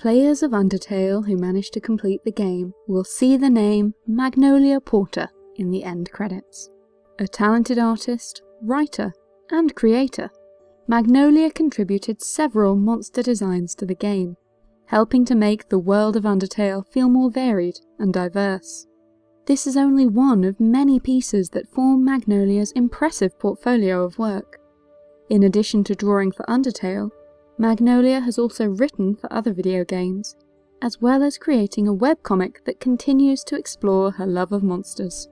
Players of Undertale who manage to complete the game will see the name Magnolia Porter in the end credits. A talented artist, writer, and creator, Magnolia contributed several monster designs to the game, helping to make the world of Undertale feel more varied and diverse. This is only one of many pieces that form Magnolia's impressive portfolio of work. In addition to drawing for Undertale, Magnolia has also written for other video games, as well as creating a webcomic that continues to explore her love of monsters.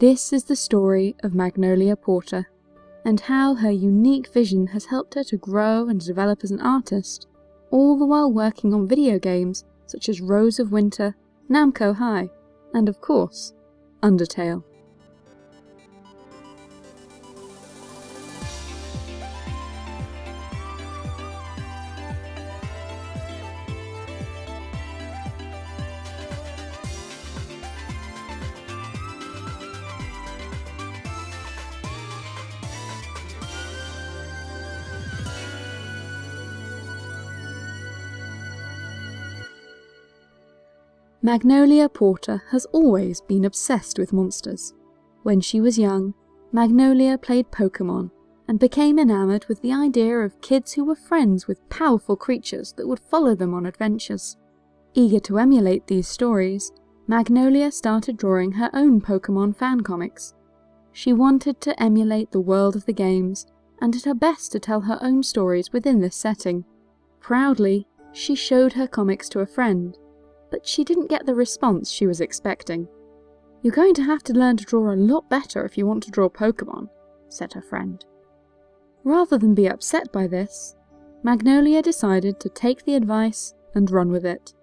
This is the story of Magnolia Porter, and how her unique vision has helped her to grow and develop as an artist, all the while working on video games such as Rose of Winter, Namco High, and of course, Undertale. Magnolia Porter has always been obsessed with monsters. When she was young, Magnolia played Pokemon and became enamoured with the idea of kids who were friends with powerful creatures that would follow them on adventures. Eager to emulate these stories, Magnolia started drawing her own Pokemon fan comics. She wanted to emulate the world of the games and did her best to tell her own stories within this setting. Proudly, she showed her comics to a friend but she didn't get the response she was expecting. You're going to have to learn to draw a lot better if you want to draw Pokemon, said her friend. Rather than be upset by this, Magnolia decided to take the advice and run with it.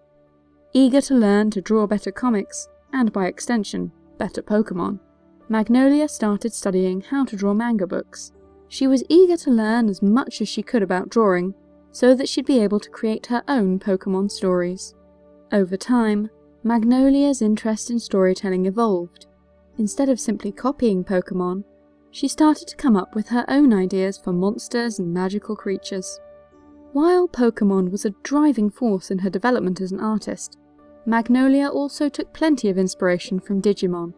Eager to learn to draw better comics, and by extension, better Pokemon, Magnolia started studying how to draw manga books. She was eager to learn as much as she could about drawing, so that she'd be able to create her own Pokemon stories. Over time, Magnolia's interest in storytelling evolved. Instead of simply copying Pokemon, she started to come up with her own ideas for monsters and magical creatures. While Pokemon was a driving force in her development as an artist, Magnolia also took plenty of inspiration from Digimon.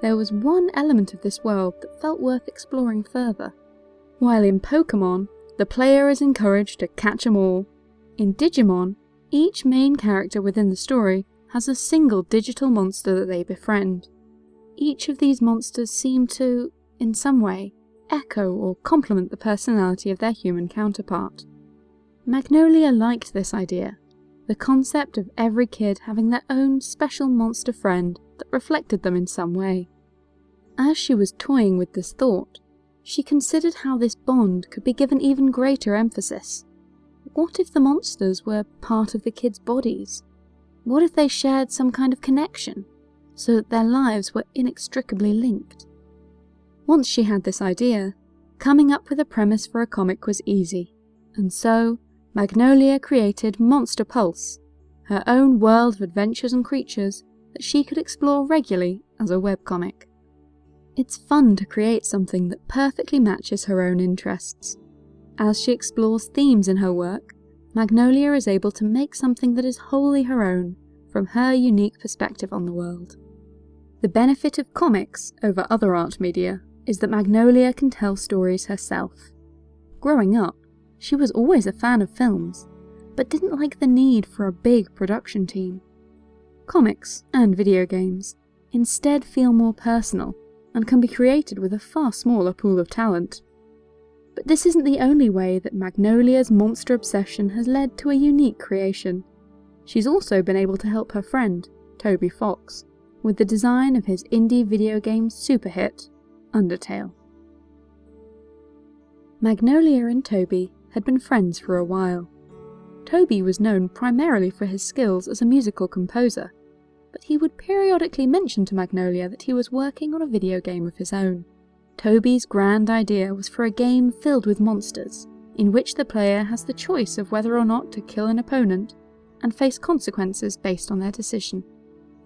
There was one element of this world that felt worth exploring further. While in Pokemon, the player is encouraged to catch 'em all, in Digimon, each main character within the story has a single digital monster that they befriend. Each of these monsters seem to, in some way, echo or complement the personality of their human counterpart. Magnolia liked this idea, the concept of every kid having their own special monster friend that reflected them in some way. As she was toying with this thought, she considered how this bond could be given even greater emphasis. What if the monsters were part of the kids' bodies? What if they shared some kind of connection, so that their lives were inextricably linked? Once she had this idea, coming up with a premise for a comic was easy, and so Magnolia created Monster Pulse, her own world of adventures and creatures that she could explore regularly as a webcomic. It's fun to create something that perfectly matches her own interests, as she explores themes in her work, Magnolia is able to make something that is wholly her own, from her unique perspective on the world. The benefit of comics over other art media is that Magnolia can tell stories herself. Growing up, she was always a fan of films, but didn't like the need for a big production team. Comics, and video games, instead feel more personal, and can be created with a far smaller pool of talent. But this isn't the only way that Magnolia's monster obsession has led to a unique creation. She's also been able to help her friend, Toby Fox, with the design of his indie video game super hit, Undertale. Magnolia and Toby had been friends for a while. Toby was known primarily for his skills as a musical composer, but he would periodically mention to Magnolia that he was working on a video game of his own. Toby's grand idea was for a game filled with monsters, in which the player has the choice of whether or not to kill an opponent and face consequences based on their decision.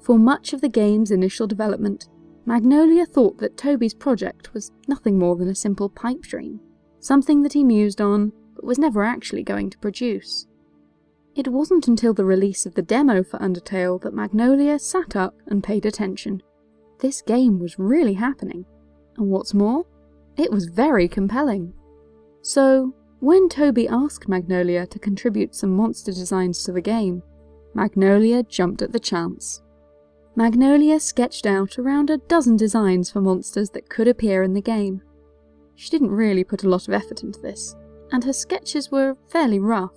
For much of the game's initial development, Magnolia thought that Toby's project was nothing more than a simple pipe dream, something that he mused on but was never actually going to produce. It wasn't until the release of the demo for Undertale that Magnolia sat up and paid attention. This game was really happening, and what's more, it was very compelling. So, when Toby asked Magnolia to contribute some monster designs to the game, Magnolia jumped at the chance. Magnolia sketched out around a dozen designs for monsters that could appear in the game. She didn't really put a lot of effort into this, and her sketches were fairly rough,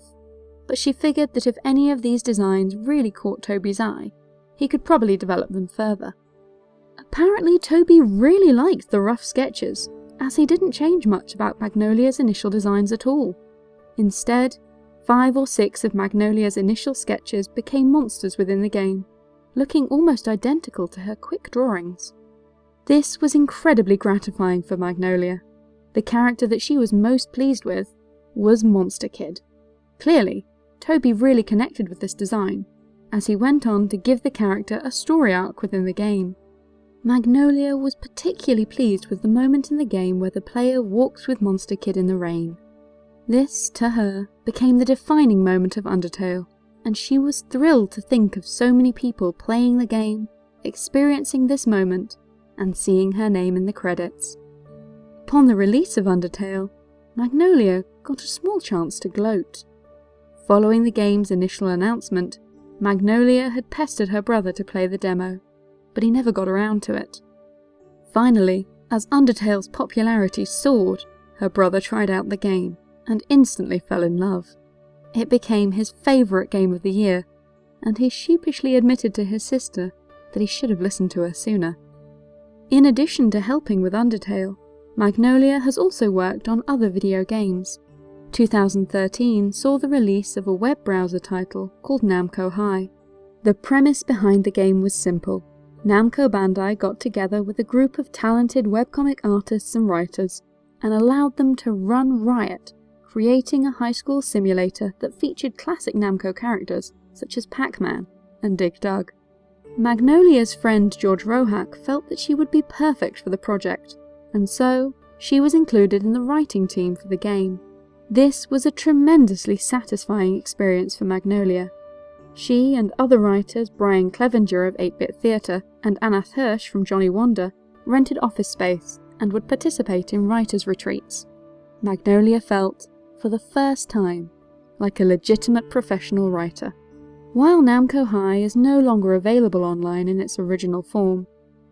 but she figured that if any of these designs really caught Toby's eye, he could probably develop them further. Apparently Toby really liked the rough sketches, as he didn't change much about Magnolia's initial designs at all. Instead, five or six of Magnolia's initial sketches became monsters within the game, looking almost identical to her quick drawings. This was incredibly gratifying for Magnolia. The character that she was most pleased with was Monster Kid. Clearly, Toby really connected with this design, as he went on to give the character a story arc within the game. Magnolia was particularly pleased with the moment in the game where the player walks with Monster Kid in the rain. This, to her, became the defining moment of Undertale, and she was thrilled to think of so many people playing the game, experiencing this moment, and seeing her name in the credits. Upon the release of Undertale, Magnolia got a small chance to gloat. Following the game's initial announcement, Magnolia had pestered her brother to play the demo, but he never got around to it. Finally, as Undertale's popularity soared, her brother tried out the game and instantly fell in love. It became his favourite game of the year, and he sheepishly admitted to his sister that he should have listened to her sooner. In addition to helping with Undertale, Magnolia has also worked on other video games. 2013 saw the release of a web browser title called Namco High. The premise behind the game was simple. Namco Bandai got together with a group of talented webcomic artists and writers and allowed them to run riot, creating a high school simulator that featured classic Namco characters such as Pac-Man and Dig Dug. Magnolia's friend George Rohac felt that she would be perfect for the project, and so she was included in the writing team for the game. This was a tremendously satisfying experience for Magnolia, she and other writers, Brian Clevinger of 8-Bit Theatre and Ananth Hirsh from Johnny Wander, rented office space and would participate in writers' retreats. Magnolia felt, for the first time, like a legitimate professional writer. While Namco High is no longer available online in its original form,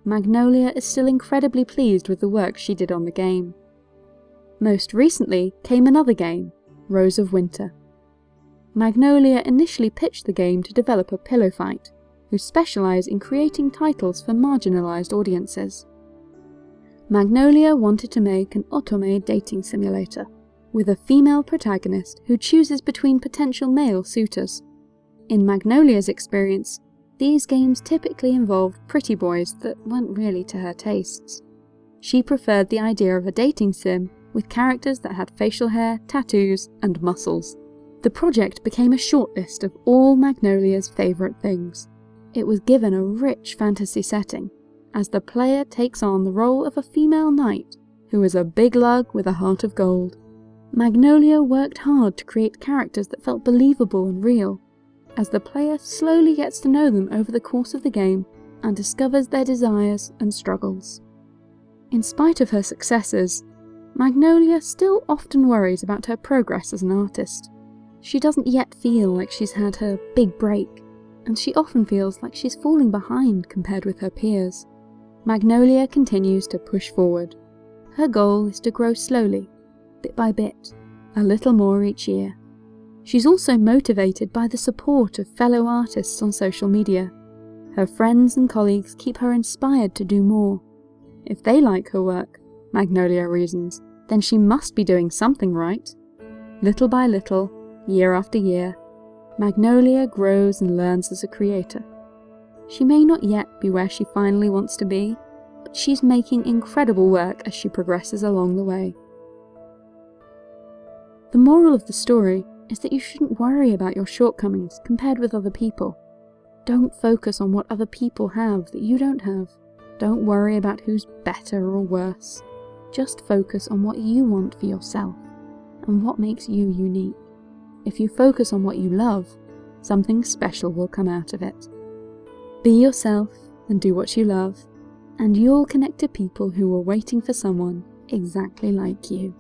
Magnolia is still incredibly pleased with the work she did on the game. Most recently came another game, Rose of Winter. Magnolia initially pitched the game to developer Pillow Fight, who specialise in creating titles for marginalised audiences. Magnolia wanted to make an otome dating simulator, with a female protagonist who chooses between potential male suitors. In Magnolia's experience, these games typically involved pretty boys that weren't really to her tastes. She preferred the idea of a dating sim with characters that had facial hair, tattoos, and muscles. The project became a shortlist of all Magnolia's favourite things. It was given a rich fantasy setting, as the player takes on the role of a female knight who is a big lug with a heart of gold. Magnolia worked hard to create characters that felt believable and real, as the player slowly gets to know them over the course of the game and discovers their desires and struggles. In spite of her successes, Magnolia still often worries about her progress as an artist. She doesn't yet feel like she's had her big break, and she often feels like she's falling behind compared with her peers. Magnolia continues to push forward. Her goal is to grow slowly, bit by bit, a little more each year. She's also motivated by the support of fellow artists on social media. Her friends and colleagues keep her inspired to do more. If they like her work, Magnolia reasons, then she must be doing something right. Little by little, year after year, Magnolia grows and learns as a creator. She may not yet be where she finally wants to be, but she's making incredible work as she progresses along the way. The moral of the story is that you shouldn't worry about your shortcomings compared with other people. Don't focus on what other people have that you don't have. Don't worry about who's better or worse. Just focus on what you want for yourself and what makes you unique. If you focus on what you love, something special will come out of it. Be yourself and do what you love, and you'll connect to people who are waiting for someone exactly like you.